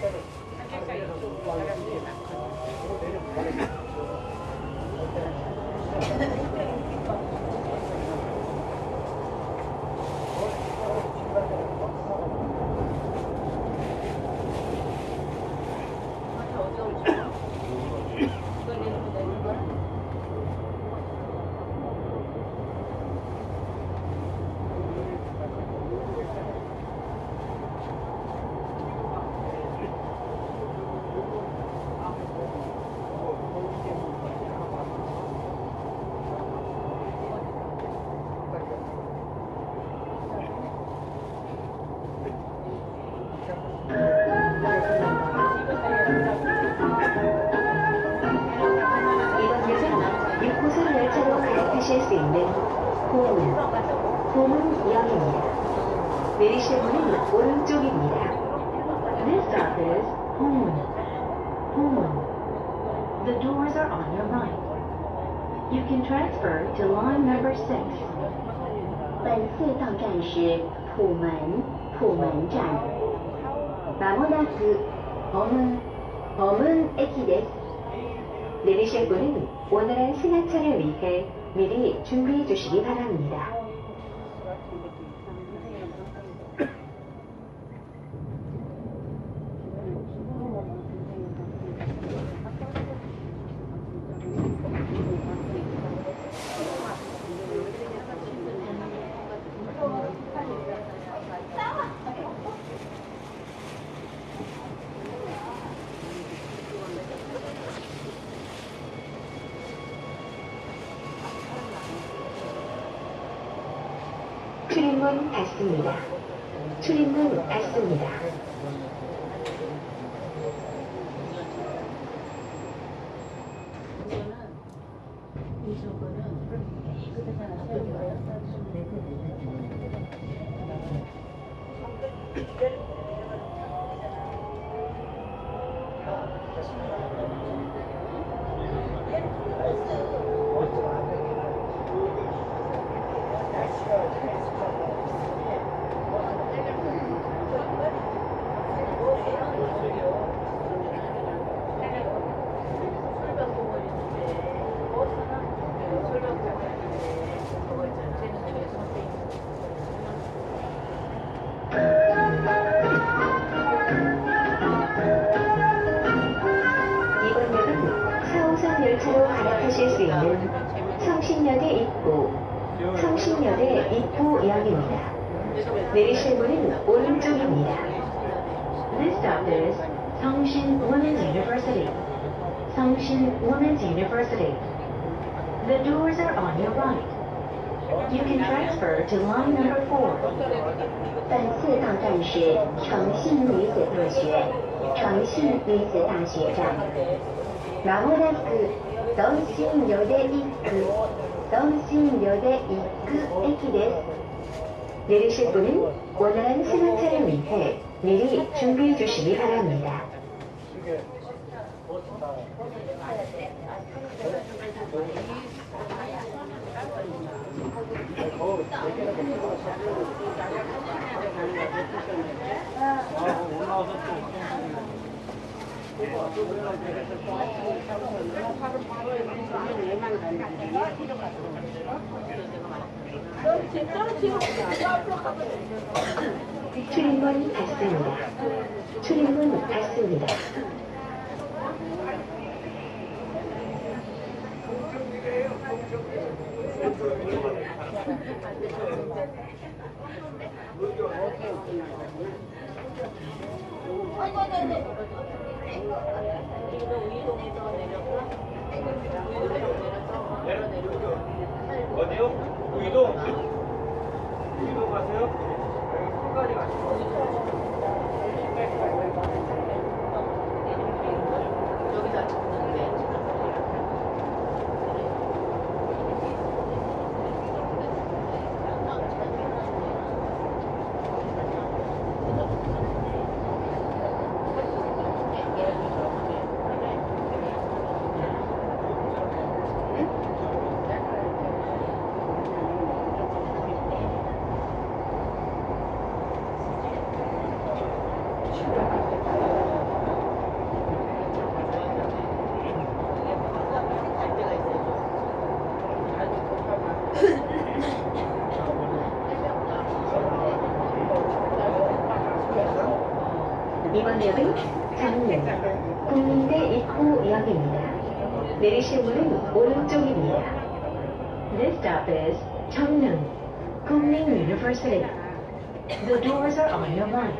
이번역은 6호선 열차로 갈아타실 수 있는 호문, 호문역입니다. 내리실 문은 오른쪽입니다. This stop is Homun, Homun. The doors are on your right. You can transfer to line number 6. 本次到站是普门，普门站。まもなく 허문, 허문駅です. 내리실 분은 오늘의 승하차를 위해 미리 준비해 주시기 바랍니다. 출입문 닫습니다. 갈아타실 수 있는 성신역의 입구, 성신역의 입구역입니다. 내리실 문은 오른쪽입니다. This stop is Seongshin Women's University. Seongshin Women's University. The doors are on your right. You can transfer to line number 4. 本次到站是诚信女子大学，诚信女子大学站。まもなく 던신여대이크던신여대이크에키です 내리실 분은 원활한 승하차를 위해 미리 준비해 주시기 바랍니다. 아, 출입문 닫습니다. 출입문 닫습니다. 어디요? 우이동? 우이동 가세요? 끝까지 가시죠. 이번 역은 강릉 국민대 입구역입니다. 내리실 문은 오른쪽입니다. This stop is 청릉, Kunming University. The doors are on your right.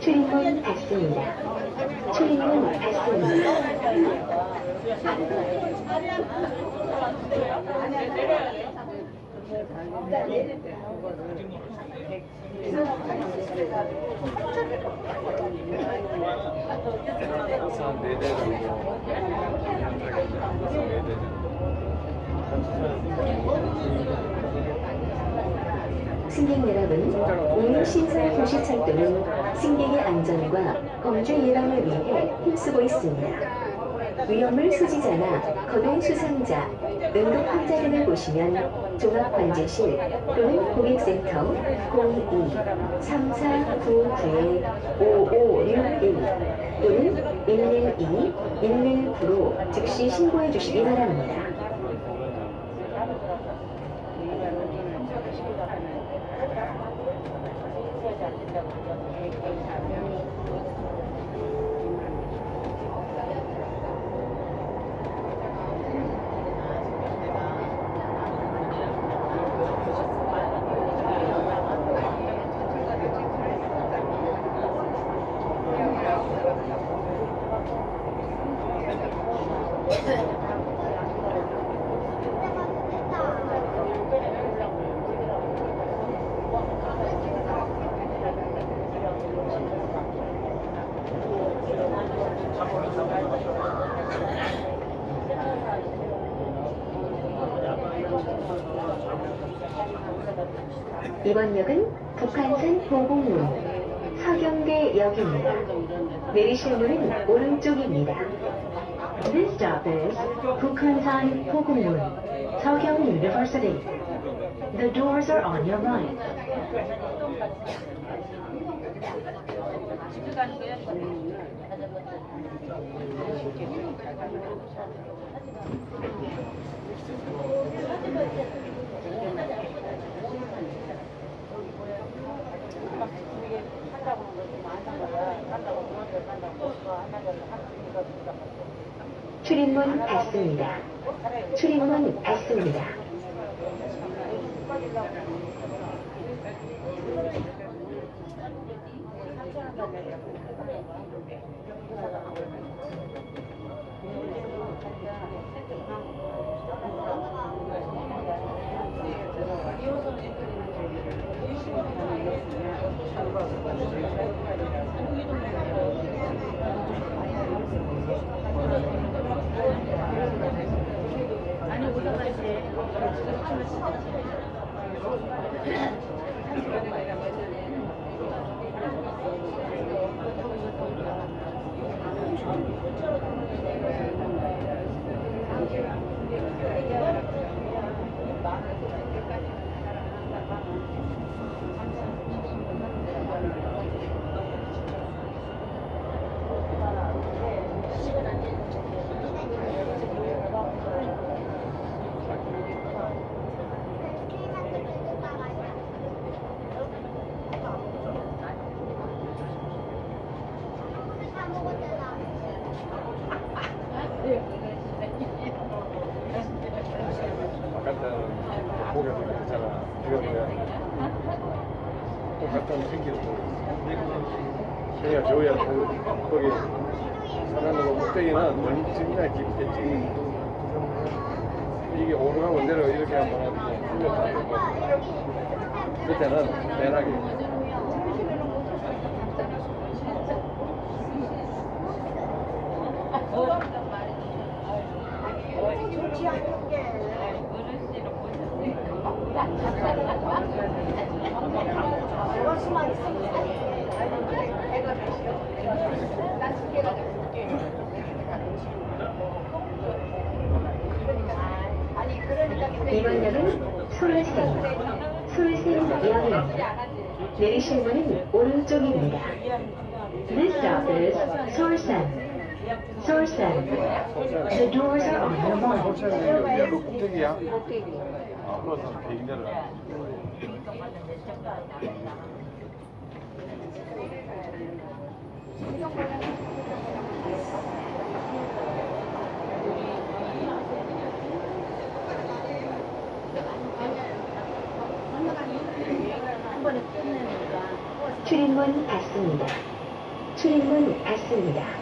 출입문 닫습니다. 출입문 닫습니다. 한 4대 정도 승객 여러분, 오늘 신설 도시 철도는 승객의 안전과 범죄 예방을 위해 힘쓰고 있습니다. 위험물 소지자나 거동 수상자, 응급 환자 등을 보시면 종합관제실 또는 고객센터 02-3499-5561 또는 112, 119로 즉시 신고해 주시기 바랍니다. 이번 역은 북한산 보곡문 서경대역입니다. 내리실 문은 오른쪽입니다. This stop is 북한산 보곡문 서경 University. The doors are on your right. 출입문 닫습니다. 출입문 닫습니다. 바깥은 고개도 괜찮아. 지금 그냥 똑같은 생기고. 그러니까 저희야 거기 사람들 꼭대기는 멀지나 깊겠지. 이게 오르가고 내려 이렇게 한번 풀려서 안 되고. 그때는 매나게. 수만 있으면 이번 역은 솔샘, 솔샘역입니다. 내리실 문은 오른쪽입니다. This stop is Solsan. Solsan. The doors are on your right. 그 꼭대기야? 아, 그래서 비행 내려가. 출입문 닫습니다. 출입문 닫습니다.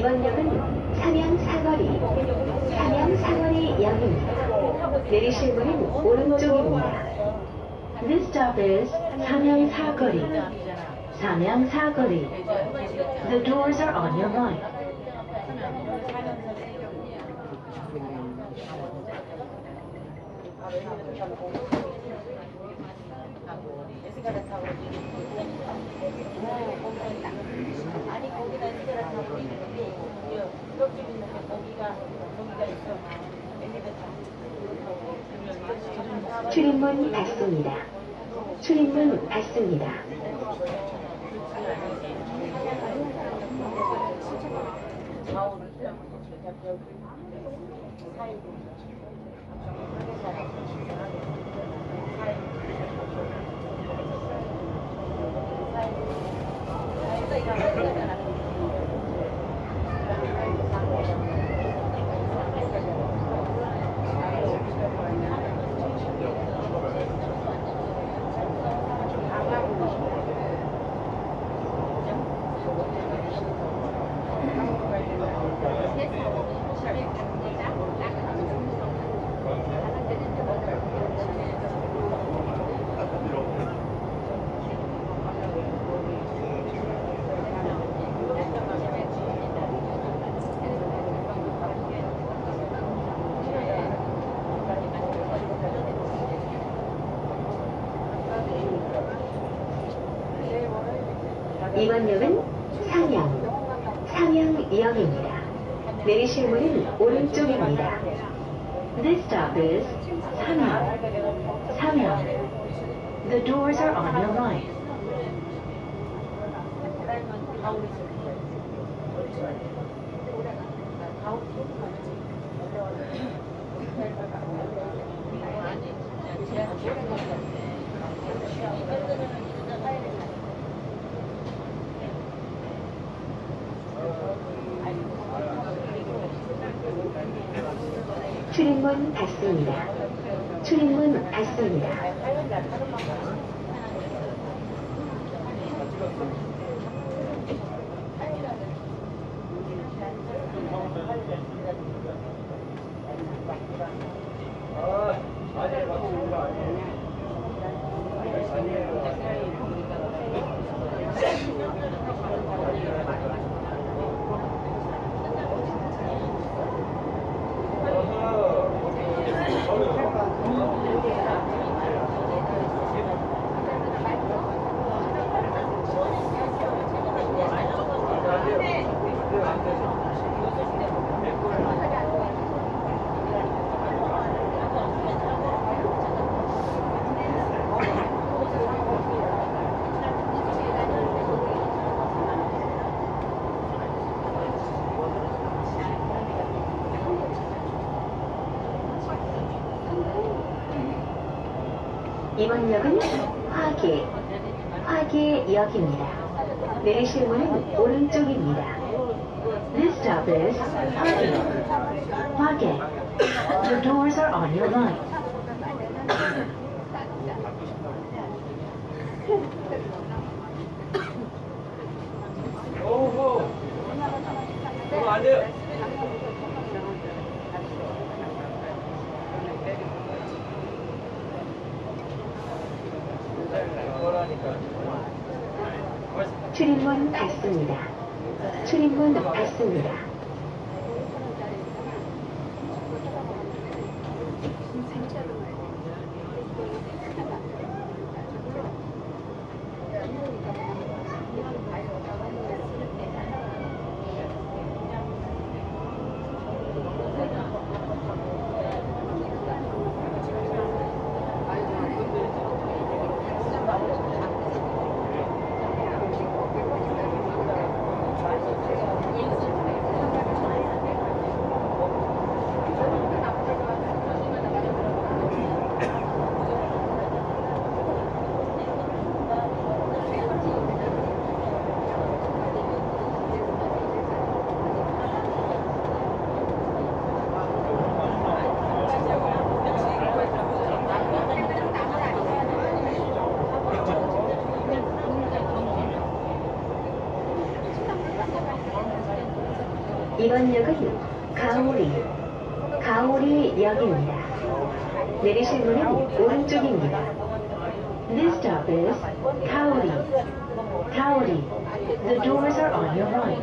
이번 역은 삼양 사거리, 삼양 사거리 역입니다. 내리실 문은 오른쪽입니다. This stop is 삼양 사거리, 삼양 사거리. The doors are on your right. 아니 거기다 에스카레 타고 있는데 옆집 있는데 거기가 거기가 있어 엘리베이터 출입문 닫습니다. 출입문 닫습니다. is Samyang. The doors are on your right. 출입문 닫습니다. 출입문 닫습니다. 이번 역은 화계, 화계역입니다. 내리실 문은 오른쪽입니다. This stop is 화계, 화계. The doors are on your right. 출입문 닫습니다. 출입문 닫습니다. 이번 역은 가오리, 가오리역입니다. 내리실 문은 오른쪽입니다. This stop is Kaori, Kaori. The doors are on your right.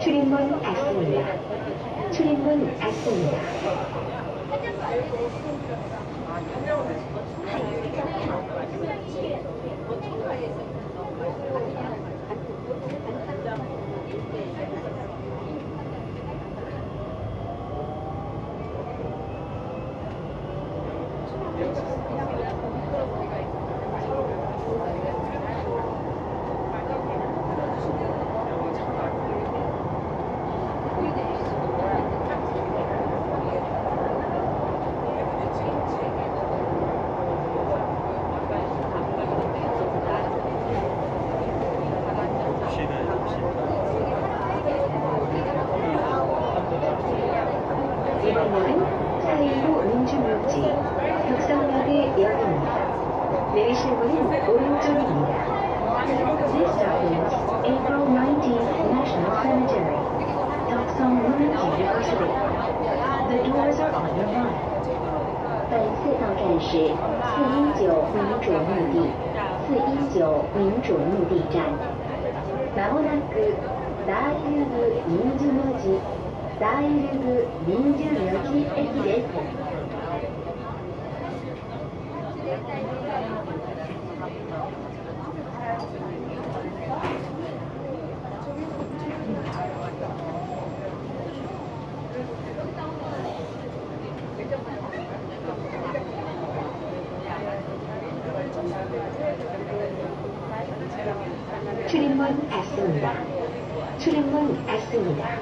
출입문 닫습니다. 출입문 닫습니다. 本次到站是四一九民主墓地，四一九民主墓地站。なく、大民主墓地、大民主墓地。 출입문 닫습니다.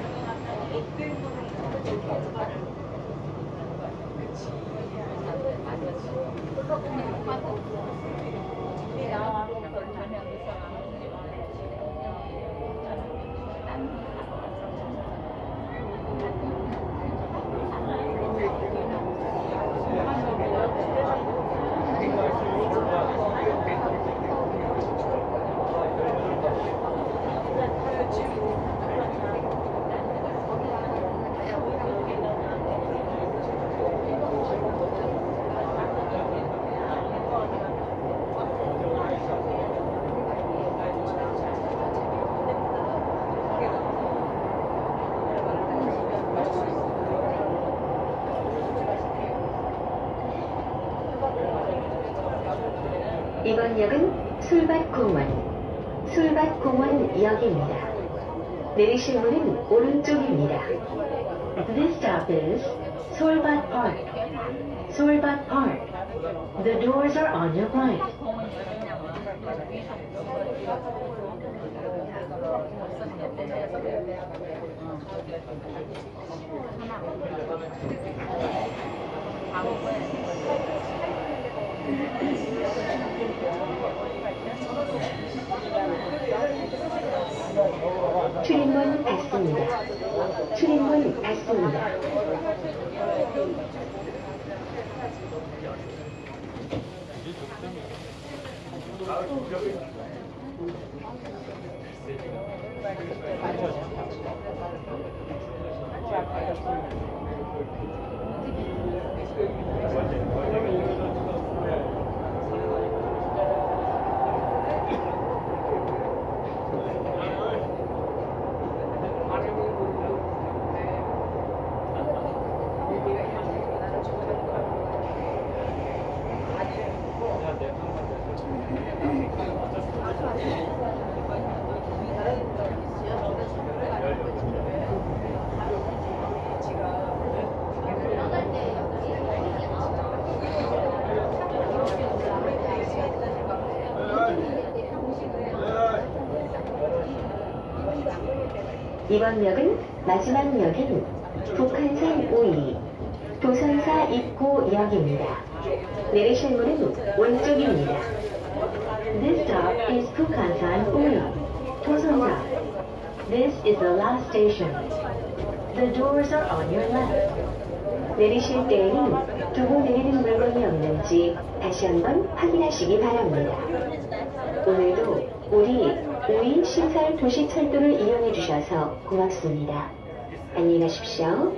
이번 역은 술밭공원, 술밭공원역입니다. 내리실 문은 오른쪽입니다. This stop is. Solbat Park. The doors are on your right. 출입문 닫습니다. 출입문 닫습니다. 이번 역은 마지막 역인 북한산 5위 도선사 입구역입니다. 내리실 문은 왼쪽입니다. This stop is Bukhansan 5위 도선사. This is the last station. The doors are on your left. 내리실 때에는 두고 내리는 물건이 없는지 다시 한번 확인하시기 바랍니다. 오늘도 우리 우인 신설 도시철도를 이용해 주셔서 고맙습니다. 안녕히 가십시오.